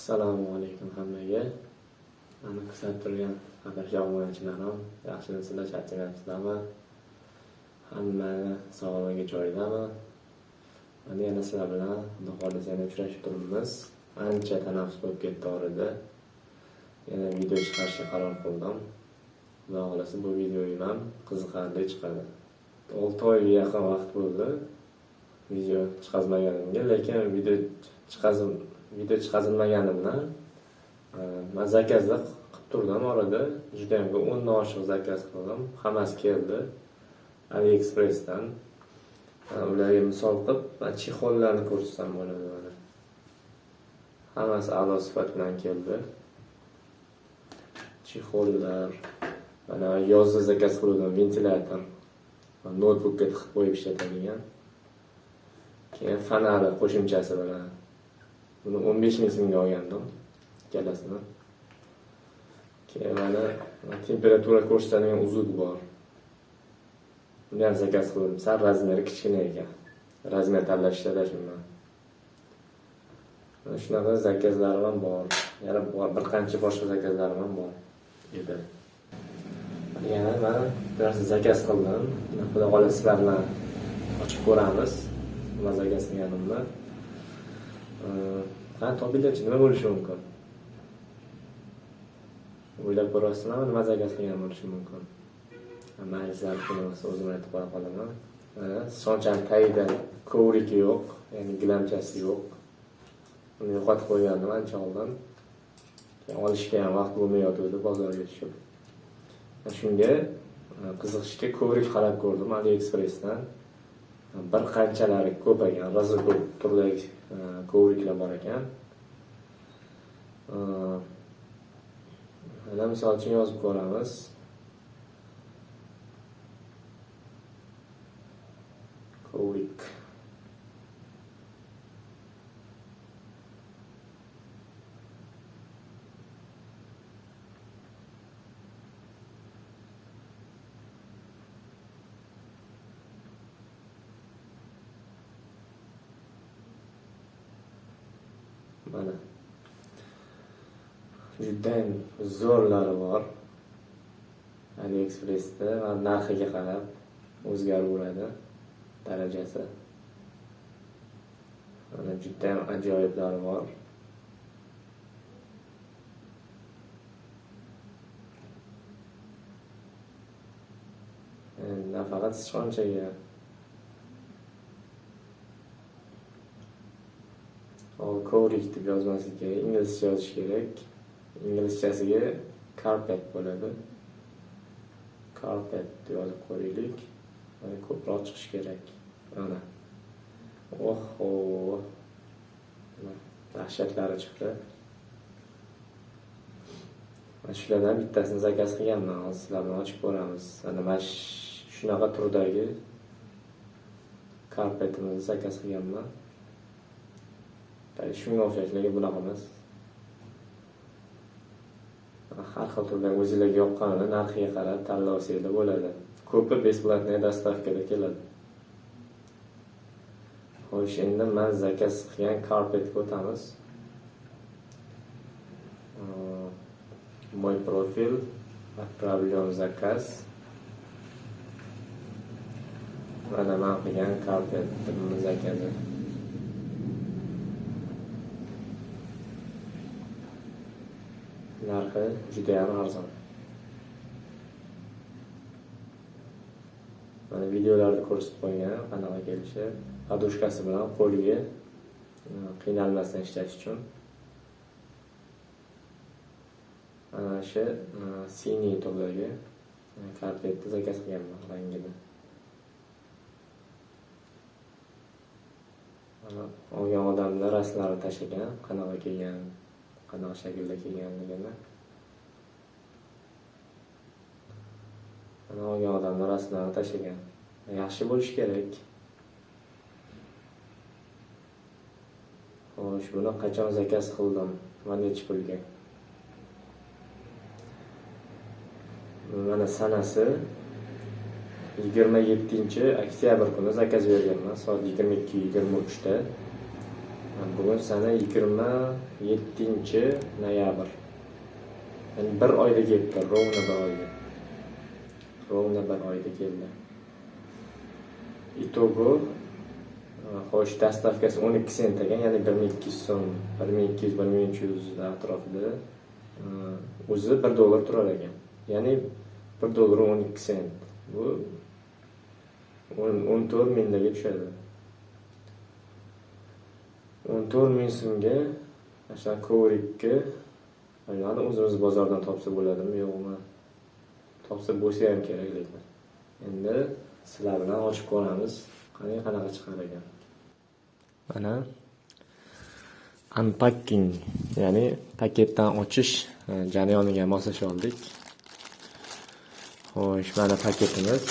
assalomu alaykum hammaga. Mani kuzatib turgan qadrli obunachilarim yaxshimisizlar charchamayapsizlarmi hammani sog'ligi joyidami? Mana yana sizlar bilan xudo xohlasa yana uchrashib turibmiz. Ancha tanaffus bo'lib ketdi orada. Yana video chiqarishga qaror qildim. Xudo xohlasa bu videoyim ham qiziqarli chiqadi. Olti oyga yaqin vaqt bo'ldi. Video chiqazmaganimga lekin video chiqazim video chiqazilmaganimdan e, man zakazda qilib turdim. Orada judayam ko'p o'ndan oshiq zakaz qildim. Hammasi keldi. Aliexpressdan. E, ularga misol qilib man chexollarni ko'rsatsam bo'ladi mana. Hammasi a'lo sifat bilan keldi. Chexollar mana yozda zakaz qiluvdim ventilyator noutbukka tiqib qo'yib ishlatadigan keyin fonari qo'shimchasi bilan. Buni o'n besh ming so'mga olgandim. Ikkalasini keyin mana temperatura ko'rsatadigan uzuk bor. Buni ham zakaz qildim. Sal razmeri kichkina ekan. Razmer tanlash mana shunaqa zakazlarim ham bor. Yana bir qancha boshqa zakazlarim ham bor edi. Yana mana bir narsa zakaz qildim. Xudo xohlasa sizlar bilan ochib ko'ramiz. Nima zakaz qilganimni. Qani topinglarchi nima bo'lishi mumkin o'ylab ko'ryapsizlarmi nima zakaz qilgan bo'lishi mumkin mayli sizlarni qiynamasa o'zim aytib qo'ya qolaman sonchani tagida kovriki yo'q ya'ni gilamchasi yo'q uni yo'qotib qo'ygandim ancha oldin olishga ham vaqt bo'lmayotgandi bozorga tushib shunga qiziqishga kovrik qarab ko'rdim aliexpressdan bir qanchalari ko'paygan ekan turdagi e, kovriklar bor ekan. E, Mana misol uchun yozib ko'ramiz. Kovrik mana. Judayam zo'rlari bor. Aliexpressda va narxiga qarab o'zgaraveradi darajasi. Mana judayam ajoyiblari bor. Nafaqat sichqonchaga hol kovrik deb yozmaslik kerak inglizcha yozish kerak. Inglizchasiga carpet bo'ladi. Carpet deb yozib ko'raylik mana ko'proq chiqishi kerak. Mana. Oho. Dahshatlari chiqdi. Mana shulardan bittasini zakaz qilganman. Hozir sizlar bilan ochib ko'ramiz. Ana mana shunaqa turdagi karpetimizni zakaz qilganman. Shunga o'xshash lekin bunaqa emas? Har xil turdan o'zinglarga yoqqanini narxiga qarab tanlovsanglar bo'ladi. Ko'pi бесплатная доставкада keladi. Xo'sh endi man zakaz qilgan karpetga o'tamiz мой профиль отправлен заказ. Mana man qilgan karpetni zakazi. Narxi judayam arzon. Mana videolarda ko'rsatib qo'ygan qanaqa kelishi podushkasi bilan qo'liga e, qiynalmasdan ishlash uchun mana shu e, siniy turdagi e, karpetni zakaz qilganman rangini. Olgan odamni rasmlarini tashlagan qanaqa kelgan qanaqa shaklda kelganligini olgan odamni rasmlarini tashlagan. Yaxshi bo'lishi kerak. Xo'sh buni qachon zakaz qildim? Va nechi pulga? Mana sanasi yigirma yettinchi oktyabr kuni zakaz berganman. Soat yigirma ikki yigirma uchda. Bugun sana yigirma yettinchi noyabr. Ya'ni bir oyda kelibdi ровно bir oyda ровно bir keldi. Итоги e, xo'sh dastavkasi o'n ikki sent ekan ya'ni bir ming ikki yuz so'm bir ming ikki yuz bir ming uch yuz atrofida e, o'zi bir dollar turar ekan. Ya'ni bir dollar o'n ikki sent. Bu o'n to'rt minglarga tushadi. O'n to'rt ming so'mga mana shunaqa kovrikni o'zimiz bozordan topsa bo'ladimi? Yo'qmi topsa bo'lsa ham kerak lekin endi sizlar bilan ochib ko'ramiz qani qanaqa chiqar ekan? Mana unpacking ya'ni paketdan ochish e, jarayoniga moslashib oldik. Xo'sh mana paketimiz.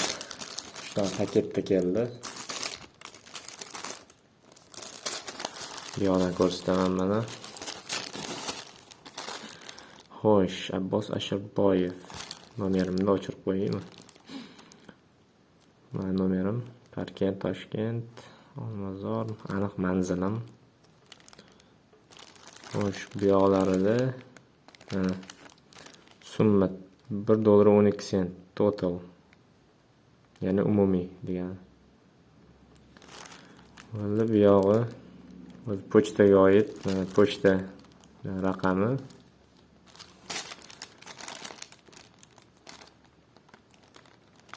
Uchta paketda keldi. Buyoqdan ko'rsataman mana. Xo'sh abbos ashurboyev nomerimni o'chirib qo'yaymi mana nomerim parkent toshkent olmazor aniq manzilim. Xo'sh bu yoqlarida mana summa bir dollar o'n ikki sent total. Ya'ni umumiy degani endi buyog'i o'zi pochtaga oid pochta raqami.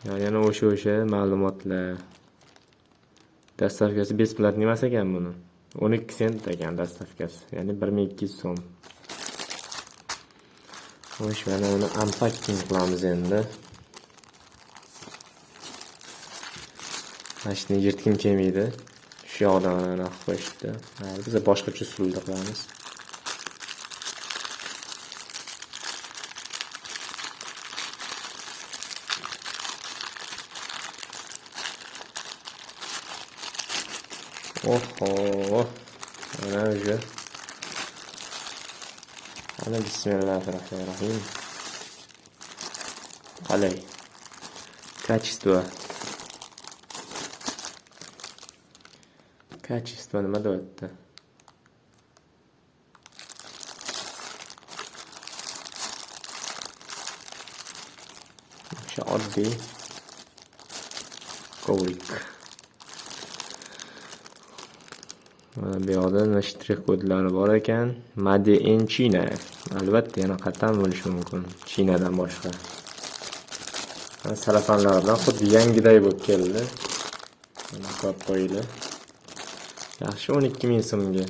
Yana o'sha o'sha ma'lumotlar. Dastavkasi бесплатный emas ekan buni. o'n ikki sent ekan dastavkasi ya'ni bir ming ikki yuz so'm. Xo'sh mana uni unpacking qilamiz endi. Mana shuni yirtgim kelmaydi shu yoqdan anaqa qo'yishdi biza boshqacha usulda qilamiz. Oho. Mana уже ana bismillahir-rohmanir-rohim qalay качество качество nima deyapti o'sha oddiy kovrik mana bu yoqda shtrix kodlari bor ekan? Made in china. Albatta yana qayerdan bo'lishi mumkin. Chinadan boshqa. Sarafanlar bilan xuddi yangiday bo'lib keldi. Qo'yib qo'ydi. Yaxshi o'n ikki ming so'mga.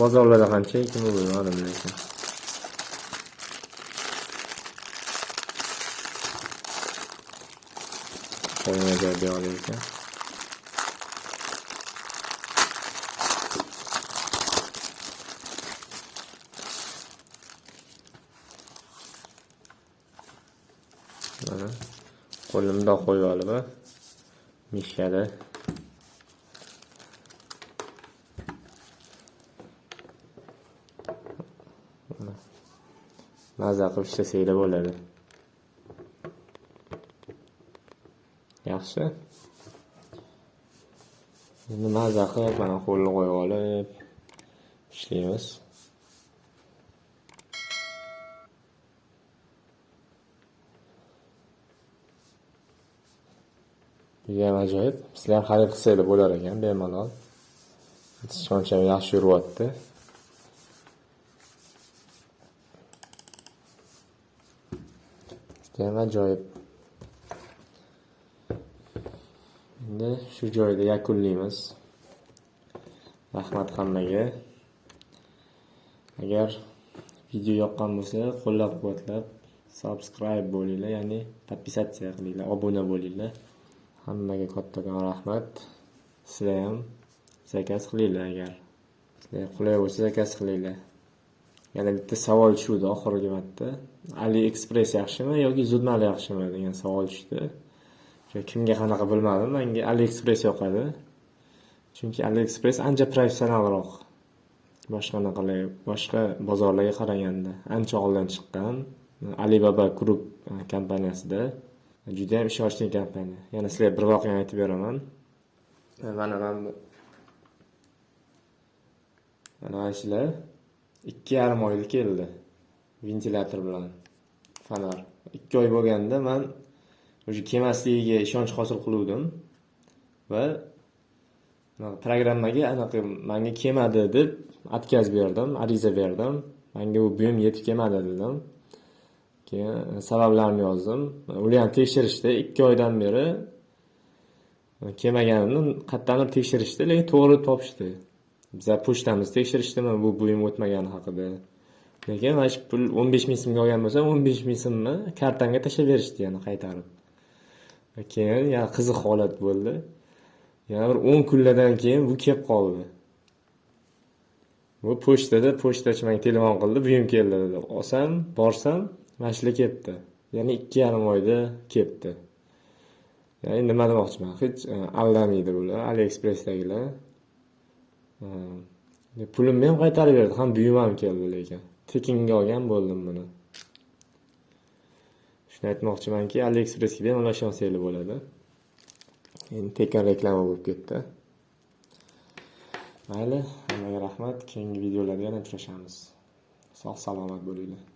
Bozorlarda qancha ekan bilmadim lekin. Qo'ymaga berar ekan mana qo'limda qo'yib olib mishkada maza qilib ishlasanglar bo'ladi. Yaxshi. Endi maza qilib mana qo'lni qo'yib olib ishlaymiz. Judayam ajoyib? Sizlar ham xarid qilsanglar bo'lar ekan bemalol. Sichqoncham yaxshi yuryapti judayam ajoyib. Endi shu joyda yakunlaymiz. Rahmat hammaga. Agar video yoqqan bo'lsa qo'llab quvvatlab subscribe bo'linglar ya'ni подписаться qilinglar obuna bo'linglar. Hammaga kattakon rahmat. Sizlar ham zakaz qilinglar agar. Sizlarga qulay bo'lsa zakaz qilinglar. Yana bitta savol tushuvdi oxirgi marta. Aliexpress yaxshimi yoki zudmal yaxshimi degan savol tushdi. Kimga qanaqa bilmadim menga aliexpress yoqadi. Chunki aliexpress ancha professionalroq. Boshqa anaqalar boshqa bozorlarga qaraganda ancha oldin chiqqan alibaba group e, kompaniyasida. Judayam ishonchli kompaniya yana sizlarga bir voqeani aytib beraman. Mana man mana shular. Ikki yarim oylik keldi. Ventilyator bilan fonar ikki oy bo'lganda man уже kelmasligiga ishonch hosil qiluvdim. Va programmaga anaqa manga kelmadi deb отказ berdim ariza berdim. Manga bu buyum yetib kelmadi dedim keyin sabablarini yozdim. Ular ham tekshirishdi. Ikki oydan beri e, kelmaganimni qayerdandir tekshirishdi lekin to'g'ri topishdi. Biza pochtamiz tekshirishdimi? Bu buyum o'tmagani haqida. Lekin mana shu pul o'n besh ming so'mga olgan bo'lsam o'n besh ming so'mni kartamga tashlab berishdi yana qaytarib. Keyin yana qiziq holat bo'ldi. Yana bir o'n kunlardan keyin bu kelib qoldi. Bu pochtada pochtachi menga telefon qildi. Buyum keldi dedi. Olsam borsam mana shular ya'ni ikki yarim oyda ketdi. Ya'ni nima demoqchiman? Hech e, aldamaydi bular aliexpressdagilar. E, e, Pulimni ham qaytarib berdi ham buyum ham keldi lekin tekinga olgan bo'ldim buni. Shuni aytmoqchimanki aliexpressga bemalol ishonsanglar bo'ladi. Endi tekin reklama bo'lib ketdi. Mayli hammaga rahmat. Keyingi videolarda yana uchrashamiz. Sog' salomat bo'linglar.